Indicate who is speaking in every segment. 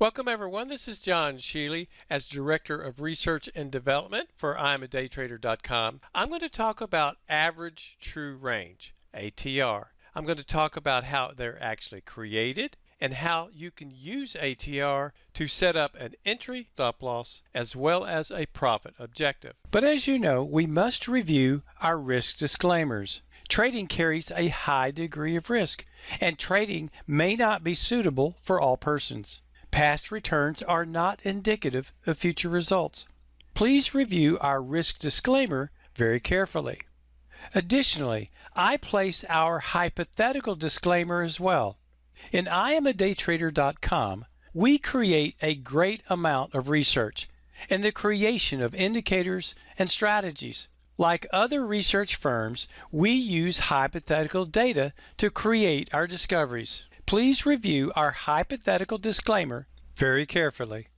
Speaker 1: Welcome everyone. This is John Sheely as Director of Research and Development for I'mADayTrader.com. I'm going to talk about average true range, ATR. I'm going to talk about how they're actually created and how you can use ATR to set up an entry stop loss as well as a profit objective. But as you know, we must review our risk disclaimers. Trading carries a high degree of risk, and trading may not be suitable for all persons. Past returns are not indicative of future results. Please review our risk disclaimer very carefully. Additionally, I place our hypothetical disclaimer as well. In IamADayTrader.com, we create a great amount of research in the creation of indicators and strategies. Like other research firms, we use hypothetical data to create our discoveries. Please review our hypothetical disclaimer very carefully.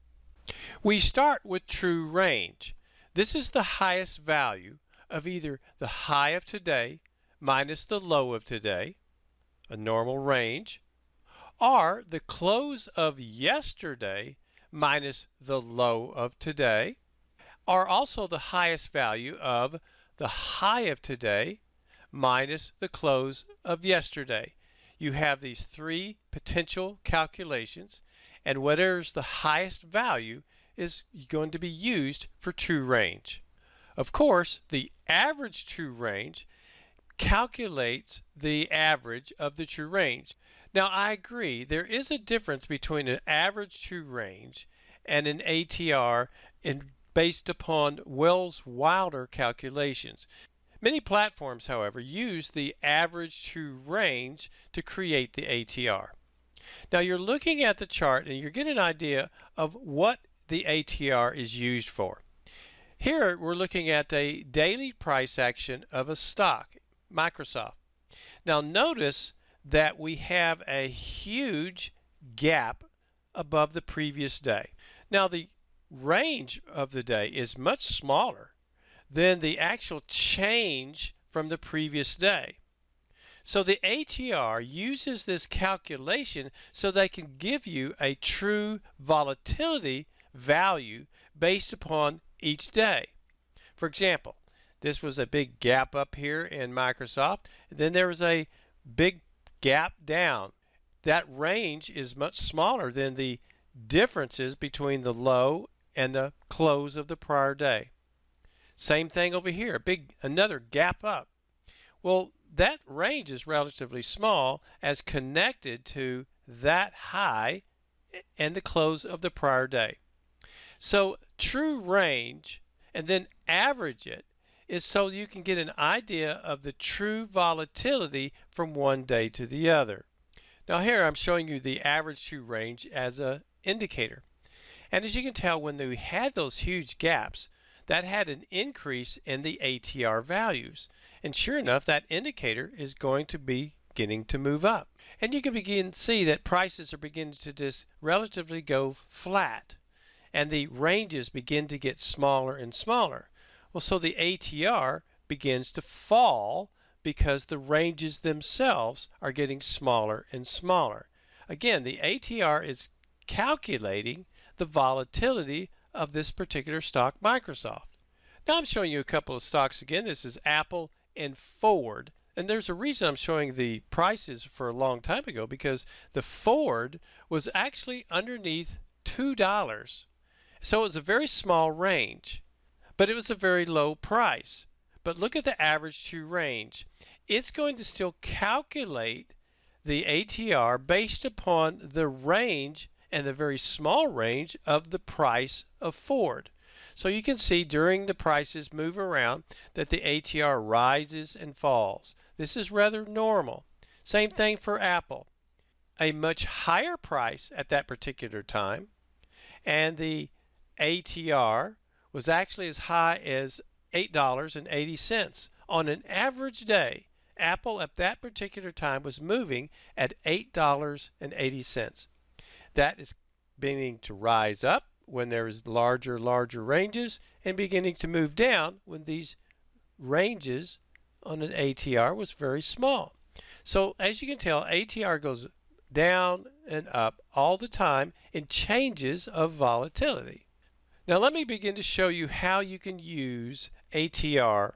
Speaker 1: We start with true range. This is the highest value of either the high of today minus the low of today, a normal range, or the close of yesterday minus the low of today, are also the highest value of the high of today minus the close of yesterday you have these three potential calculations and whatever's the highest value is going to be used for true range. Of course, the average true range calculates the average of the true range. Now I agree there is a difference between an average true range and an ATR in, based upon Welles Wilder calculations. Many platforms, however, use the average true range to create the ATR. Now you're looking at the chart and you're getting an idea of what the ATR is used for. Here we're looking at a daily price action of a stock, Microsoft. Now notice that we have a huge gap above the previous day. Now the range of the day is much smaller than the actual change from the previous day. So the ATR uses this calculation so they can give you a true volatility value based upon each day. For example, this was a big gap up here in Microsoft. Then there was a big gap down. That range is much smaller than the differences between the low and the close of the prior day. Same thing over here, big another gap up. Well, that range is relatively small as connected to that high and the close of the prior day. So true range and then average it is so you can get an idea of the true volatility from one day to the other. Now here I'm showing you the average true range as a indicator. And as you can tell when we had those huge gaps, that had an increase in the ATR values. And sure enough, that indicator is going to be beginning to move up. And you can begin see that prices are beginning to just relatively go flat. And the ranges begin to get smaller and smaller. Well, so the ATR begins to fall because the ranges themselves are getting smaller and smaller. Again, the ATR is calculating the volatility of this particular stock, Microsoft. Now I'm showing you a couple of stocks again. This is Apple and Ford. And there's a reason I'm showing the prices for a long time ago because the Ford was actually underneath $2. So it was a very small range, but it was a very low price. But look at the average true range. It's going to still calculate the ATR based upon the range and the very small range of the price of Ford. So you can see during the prices move around that the ATR rises and falls. This is rather normal. Same thing for Apple. A much higher price at that particular time and the ATR was actually as high as $8.80 on an average day. Apple at that particular time was moving at $8.80 that is beginning to rise up when there is larger, larger ranges and beginning to move down when these ranges on an ATR was very small. So as you can tell, ATR goes down and up all the time in changes of volatility. Now let me begin to show you how you can use ATR.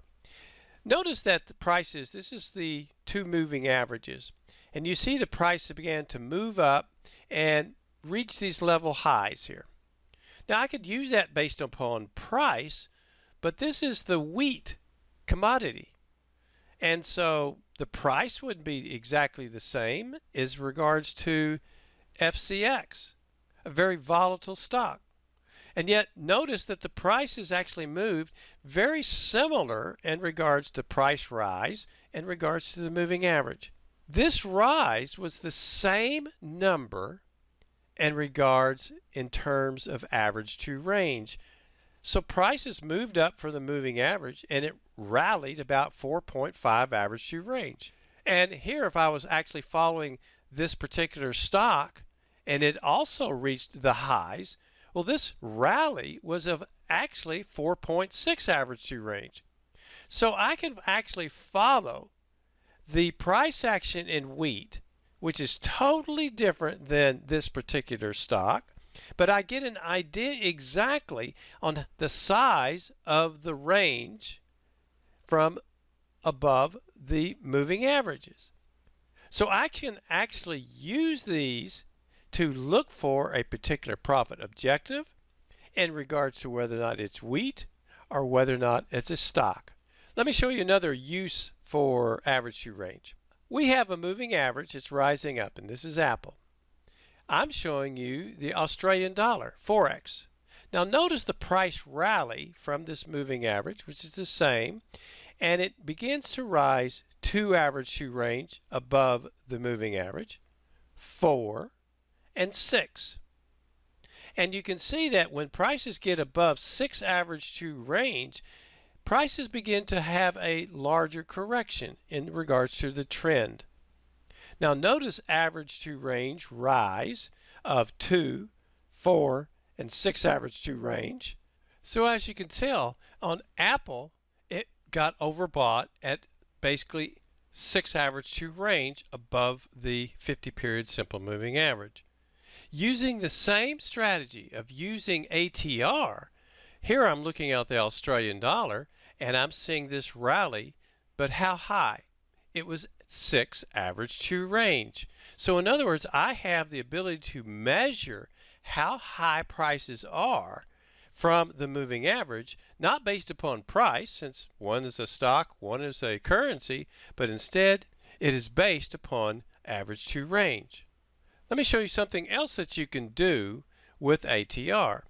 Speaker 1: Notice that the prices, this is the two moving averages, and you see the price began to move up and reach these level highs here. Now I could use that based upon price, but this is the wheat commodity. And so the price would be exactly the same as regards to FCX, a very volatile stock. And yet notice that the price has actually moved very similar in regards to price rise in regards to the moving average. This rise was the same number in regards in terms of average true range. So prices moved up for the moving average and it rallied about 4.5 average true range. And here if I was actually following this particular stock and it also reached the highs, well this rally was of actually 4.6 average true range. So I can actually follow the price action in wheat, which is totally different than this particular stock, but I get an idea exactly on the size of the range from above the moving averages. So I can actually use these to look for a particular profit objective in regards to whether or not it's wheat or whether or not it's a stock. Let me show you another use for average true range. We have a moving average that's rising up and this is Apple. I'm showing you the Australian dollar, Forex. Now notice the price rally from this moving average, which is the same, and it begins to rise two average true range above the moving average, four, and six. And you can see that when prices get above six average true range, prices begin to have a larger correction in regards to the trend. Now notice average true range rise of 2, 4, and 6 average true range. So as you can tell, on Apple, it got overbought at basically 6 average true range above the 50 period simple moving average. Using the same strategy of using ATR, here I'm looking at the Australian dollar and I'm seeing this rally, but how high? It was 6 average true range. So in other words, I have the ability to measure how high prices are from the moving average, not based upon price, since one is a stock, one is a currency, but instead it is based upon average true range. Let me show you something else that you can do with ATR.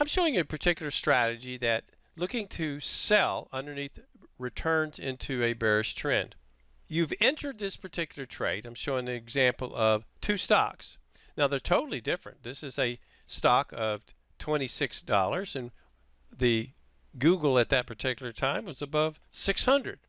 Speaker 1: I'm showing you a particular strategy that looking to sell underneath returns into a bearish trend. You've entered this particular trade. I'm showing an example of two stocks. Now they're totally different. This is a stock of $26 and the Google at that particular time was above 600.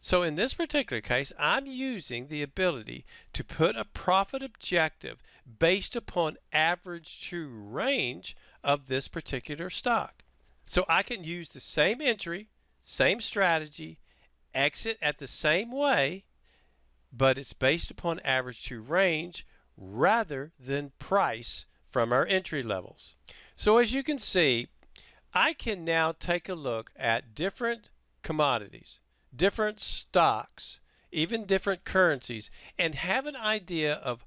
Speaker 1: So in this particular case, I'm using the ability to put a profit objective based upon average true range of this particular stock. So I can use the same entry, same strategy, exit at the same way, but it's based upon average true range rather than price from our entry levels. So as you can see, I can now take a look at different commodities, different stocks, even different currencies, and have an idea of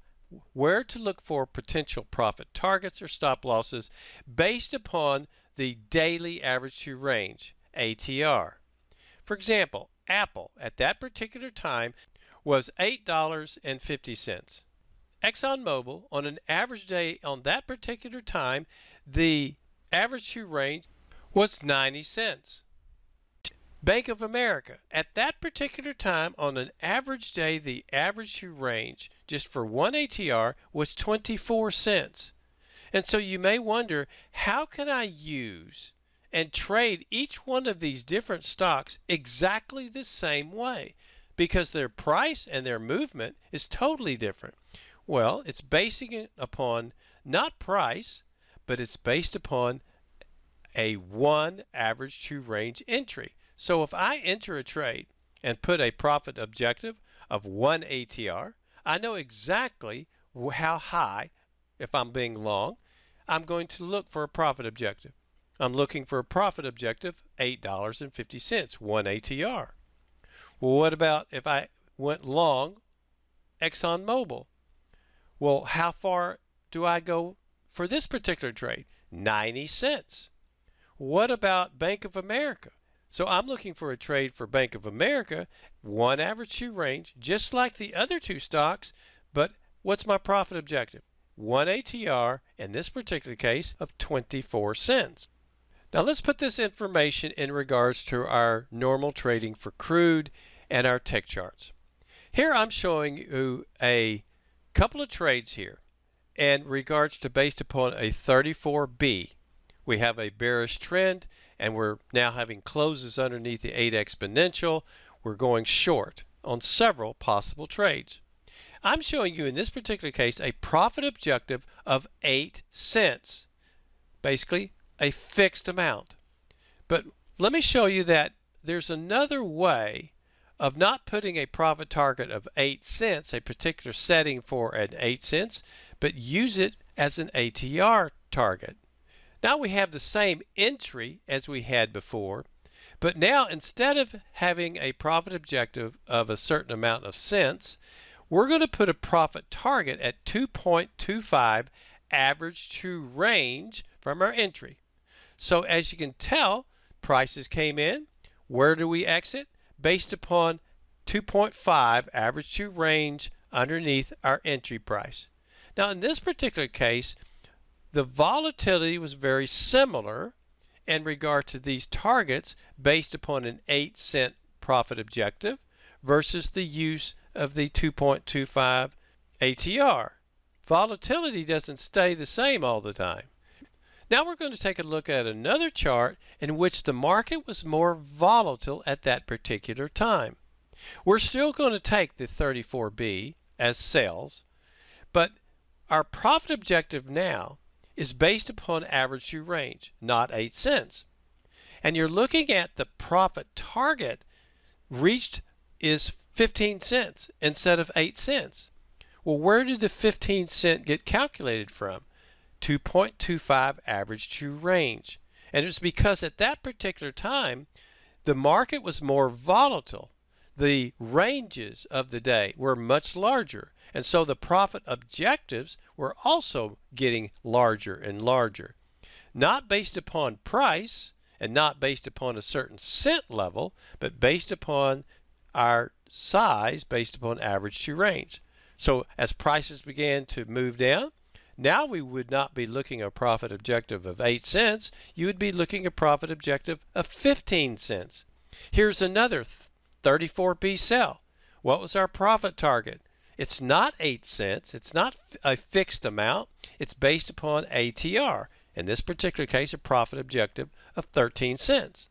Speaker 1: where to look for potential profit targets or stop losses based upon the daily average true range, ATR. For example, Apple at that particular time was $8.50. ExxonMobil on an average day on that particular time, the average true range was 90 cents. Bank of America at that particular time on an average day the average true range just for one ATR was 24 cents. And so you may wonder how can I use and trade each one of these different stocks exactly the same way because their price and their movement is totally different. Well, it's basing it upon not price, but it's based upon a one average true range entry. So if I enter a trade and put a profit objective of one ATR, I know exactly how high, if I'm being long, I'm going to look for a profit objective. I'm looking for a profit objective, $8.50, one ATR. Well, what about if I went long ExxonMobil? Well, how far do I go for this particular trade? 90 cents. What about Bank of America? So I'm looking for a trade for Bank of America, one average true range, just like the other two stocks, but what's my profit objective? One ATR, in this particular case, of 24 cents. Now let's put this information in regards to our normal trading for crude and our tick charts. Here I'm showing you a couple of trades here in regards to based upon a 34B. We have a bearish trend and we're now having closes underneath the 8 exponential. We're going short on several possible trades. I'm showing you in this particular case a profit objective of 8 cents. Basically a fixed amount. But let me show you that there's another way of not putting a profit target of 8 cents, a particular setting for an 8 cents, but use it as an ATR target. Now we have the same entry as we had before, but now instead of having a profit objective of a certain amount of cents, we're going to put a profit target at 2.25 average true range from our entry. So as you can tell, prices came in. Where do we exit? based upon 2.5 average true range underneath our entry price. Now in this particular case, the volatility was very similar in regard to these targets based upon an 8 cent profit objective versus the use of the 2.25 ATR. Volatility doesn't stay the same all the time. Now we're going to take a look at another chart in which the market was more volatile at that particular time. We're still going to take the 34B as sales, but our profit objective now is based upon average true range, not 8 cents. And you're looking at the profit target reached is 15 cents instead of 8 cents. Well, where did the 15 cent get calculated from? 2.25 average true range. And it's because at that particular time, the market was more volatile. The ranges of the day were much larger. And so the profit objectives were also getting larger and larger. Not based upon price and not based upon a certain cent level, but based upon our size, based upon average true range. So as prices began to move down, now we would not be looking a profit objective of 8 cents. You would be looking a profit objective of 15 cents. Here's another 34B sell. What was our profit target? It's not 8 cents. It's not a fixed amount. It's based upon ATR. In this particular case, a profit objective of 13 cents.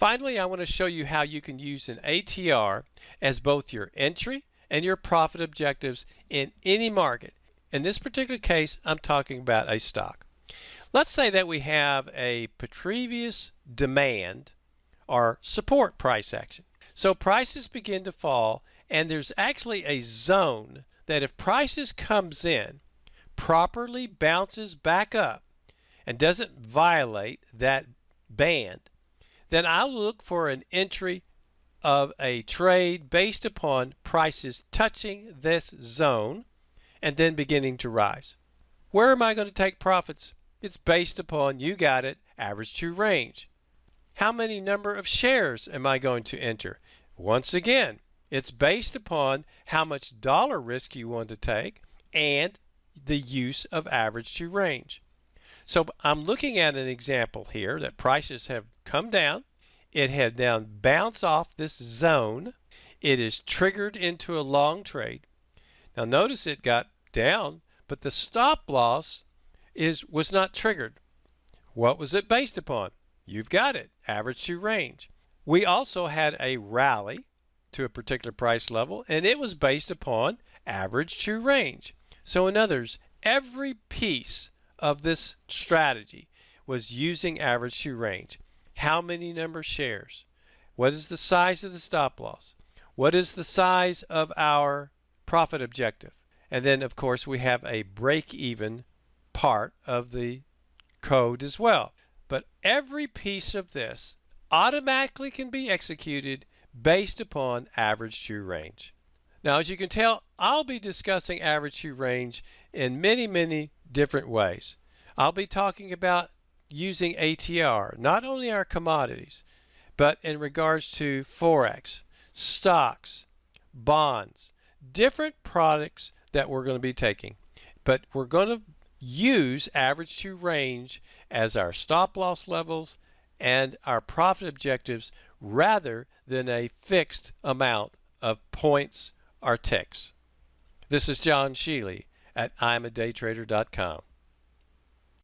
Speaker 1: Finally, I want to show you how you can use an ATR as both your entry and your profit objectives in any market. In this particular case, I'm talking about a stock. Let's say that we have a previous demand or support price action. So prices begin to fall and there's actually a zone that if prices comes in, properly bounces back up and doesn't violate that band, then I'll look for an entry of a trade based upon prices touching this zone and then beginning to rise. Where am I going to take profits? It's based upon, you got it, average true range. How many number of shares am I going to enter? Once again, it's based upon how much dollar risk you want to take and the use of average true range. So I'm looking at an example here that prices have come down. It has now bounced off this zone. It is triggered into a long trade. Now notice it got down, but the stop loss is was not triggered. What was it based upon? You've got it, average true range. We also had a rally to a particular price level, and it was based upon average true range. So in others, every piece of this strategy was using average true range. How many number shares? What is the size of the stop loss? What is the size of our profit objective? And then of course we have a break even part of the code as well. But every piece of this automatically can be executed based upon average true range. Now as you can tell I'll be discussing average true range in many many different ways. I'll be talking about using ATR, not only our commodities, but in regards to Forex, stocks, bonds, different products that we're going to be taking. But we're going to use average true range as our stop loss levels and our profit objectives rather than a fixed amount of points or ticks. This is John Shealy at I'mADayTrader.com.